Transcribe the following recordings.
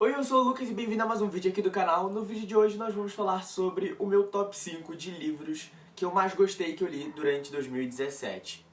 Oi, eu sou o Lucas e bem-vindo a mais um vídeo aqui do canal. No vídeo de hoje nós vamos falar sobre o meu top 5 de livros que eu mais gostei que eu li durante 2017.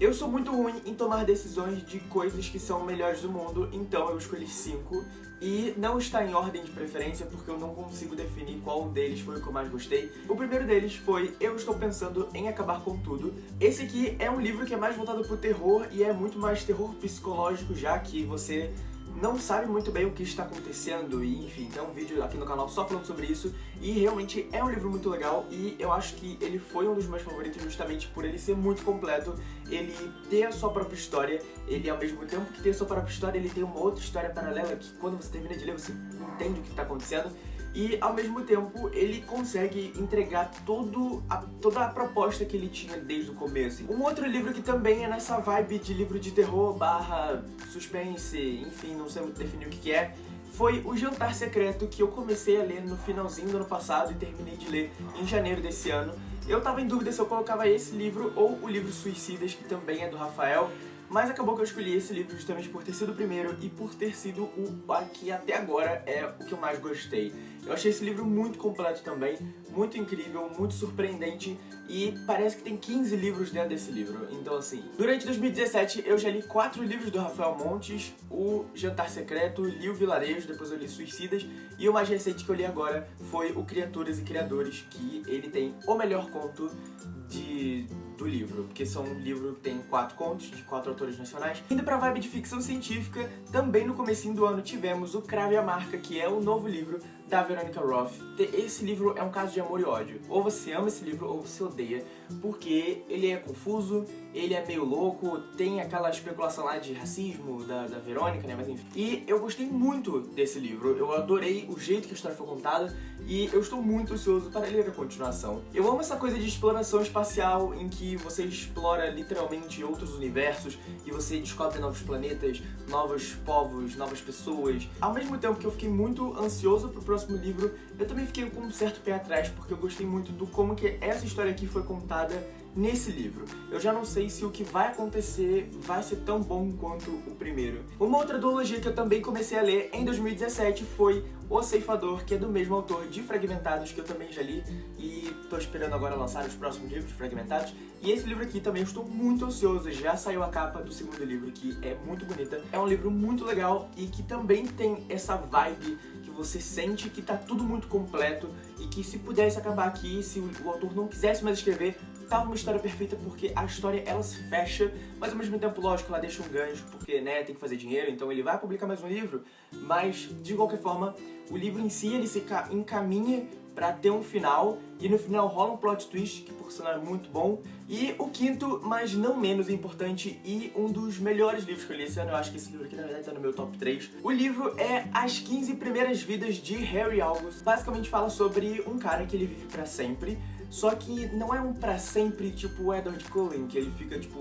Eu sou muito ruim em tomar decisões de coisas que são melhores do mundo, então eu escolhi 5 e não está em ordem de preferência porque eu não consigo definir qual deles foi o que eu mais gostei. O primeiro deles foi Eu Estou Pensando em Acabar com Tudo. Esse aqui é um livro que é mais voltado pro terror e é muito mais terror psicológico já que você não sabe muito bem o que está acontecendo e enfim, tem um vídeo aqui no canal só falando sobre isso e realmente é um livro muito legal e eu acho que ele foi um dos meus favoritos justamente por ele ser muito completo, ele ter a sua própria história, ele ao mesmo tempo que tem a sua própria história, ele tem uma outra história paralela que quando você termina de ler você entende o que está acontecendo e ao mesmo tempo ele consegue entregar todo a, toda a proposta que ele tinha desde o começo. Um outro livro que também é nessa vibe de livro de terror barra suspense, enfim, não sei muito definir o que, que é, foi O Jantar Secreto, que eu comecei a ler no finalzinho do ano passado e terminei de ler em janeiro desse ano. Eu tava em dúvida se eu colocava esse livro ou o livro Suicidas, que também é do Rafael, mas acabou que eu escolhi esse livro justamente por ter sido o primeiro e por ter sido o que até agora é o que eu mais gostei. Eu achei esse livro muito completo também, muito incrível, muito surpreendente e parece que tem 15 livros dentro desse livro. Então assim, durante 2017 eu já li quatro livros do Rafael Montes, o Jantar Secreto, li o Vilarejo, depois eu li Suicidas e o mais recente que eu li agora foi o Criaturas e Criadores, que ele tem o melhor conto de do livro, porque são um livro que tem quatro contos de quatro autores nacionais. Indo pra vibe de ficção científica, também no comecinho do ano tivemos o Crave a Marca, que é o novo livro da Veronica Roth. Esse livro é um caso de amor e ódio. Ou você ama esse livro ou você odeia, porque ele é confuso, ele é meio louco, tem aquela especulação lá de racismo da, da Verônica, né, mas enfim. E eu gostei muito desse livro, eu adorei o jeito que a história foi contada e eu estou muito ansioso para ler a continuação. Eu amo essa coisa de exploração espacial em que você explora literalmente outros universos e você descobre novos planetas, novos povos, novas pessoas. Ao mesmo tempo que eu fiquei muito ansioso pro próximo livro, eu também fiquei com um certo pé atrás porque eu gostei muito do como que essa história aqui foi contada nesse livro. Eu já não sei se o que vai acontecer vai ser tão bom quanto o primeiro. Uma outra duologia que eu também comecei a ler em 2017 foi O Ceifador, que é do mesmo autor de Fragmentados, que eu também já li, e tô esperando agora lançar os próximos livros Fragmentados. E esse livro aqui também estou muito ansioso, já saiu a capa do segundo livro, que é muito bonita. É um livro muito legal e que também tem essa vibe que você sente que tá tudo muito completo e que se pudesse acabar aqui, se o autor não quisesse mais escrever, tava uma história perfeita porque a história ela se fecha, mas ao mesmo tempo, lógico, ela deixa um gancho, porque né, tem que fazer dinheiro, então ele vai publicar mais um livro, mas de qualquer forma, o livro em si ele se encaminha pra ter um final, e no final rola um plot twist, que por sinal é muito bom. E o quinto, mas não menos importante, e um dos melhores livros que eu li esse ano, eu acho que esse livro aqui na verdade tá no meu top 3. O livro é As 15 Primeiras Vidas de Harry August. Basicamente fala sobre um cara que ele vive pra sempre, só que não é um pra sempre tipo o Edward Cullen, que ele fica, tipo,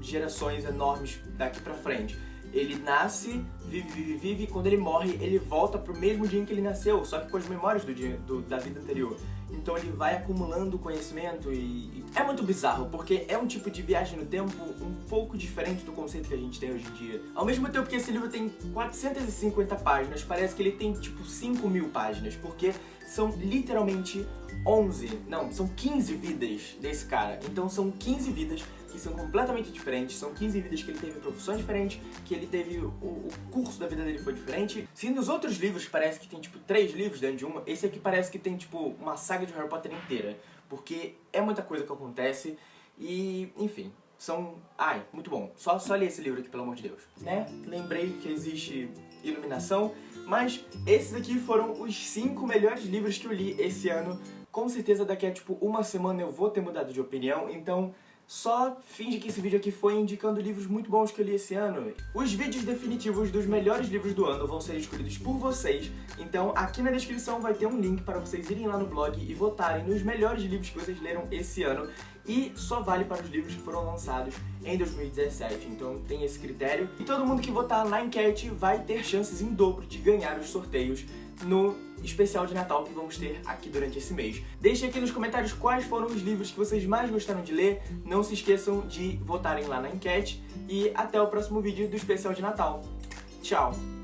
gerações enormes daqui pra frente. Ele nasce, vive, vive, vive, e quando ele morre, ele volta pro mesmo dia em que ele nasceu, só que com as memórias do dia, do, da vida anterior. Então ele vai acumulando conhecimento e, é muito bizarro, porque é um tipo de viagem no tempo um pouco diferente do conceito que a gente tem hoje em dia. Ao mesmo tempo que esse livro tem 450 páginas, parece que ele tem tipo 5 mil páginas, porque são literalmente 11, não, são 15 vidas desse cara. Então são 15 vidas que são completamente diferentes, são 15 vidas que ele teve profissões diferentes, que ele teve o, o, curso da vida dele foi diferente. Se nos outros livros parece que tem tipo 3 livros dentro de uma, esse aqui parece que tem tipo uma saga de Harry Potter inteira, porque é muita coisa que acontece e, enfim, são... Ai, muito bom. Só, só li esse livro aqui, pelo amor de Deus. Né? Lembrei que existe iluminação, mas esses aqui foram os 5 melhores livros que eu li esse ano. Com certeza daqui a tipo uma semana eu vou ter mudado de opinião, então só finge que esse vídeo aqui foi indicando livros muito bons que eu li esse ano. Os vídeos definitivos dos melhores livros do ano vão ser escolhidos por vocês, então aqui na descrição vai ter um link para vocês irem lá no blog e votarem nos melhores livros que vocês leram esse ano e só vale para os livros que foram lançados em 2017, então tem esse critério. E todo mundo que votar na enquete vai ter chances em dobro de ganhar os sorteios no especial de Natal que vamos ter aqui durante esse mês. Deixem aqui nos comentários quais foram os livros que vocês mais gostaram de ler, não se esqueçam de votarem lá na enquete e até o próximo vídeo do especial de Natal. Tchau!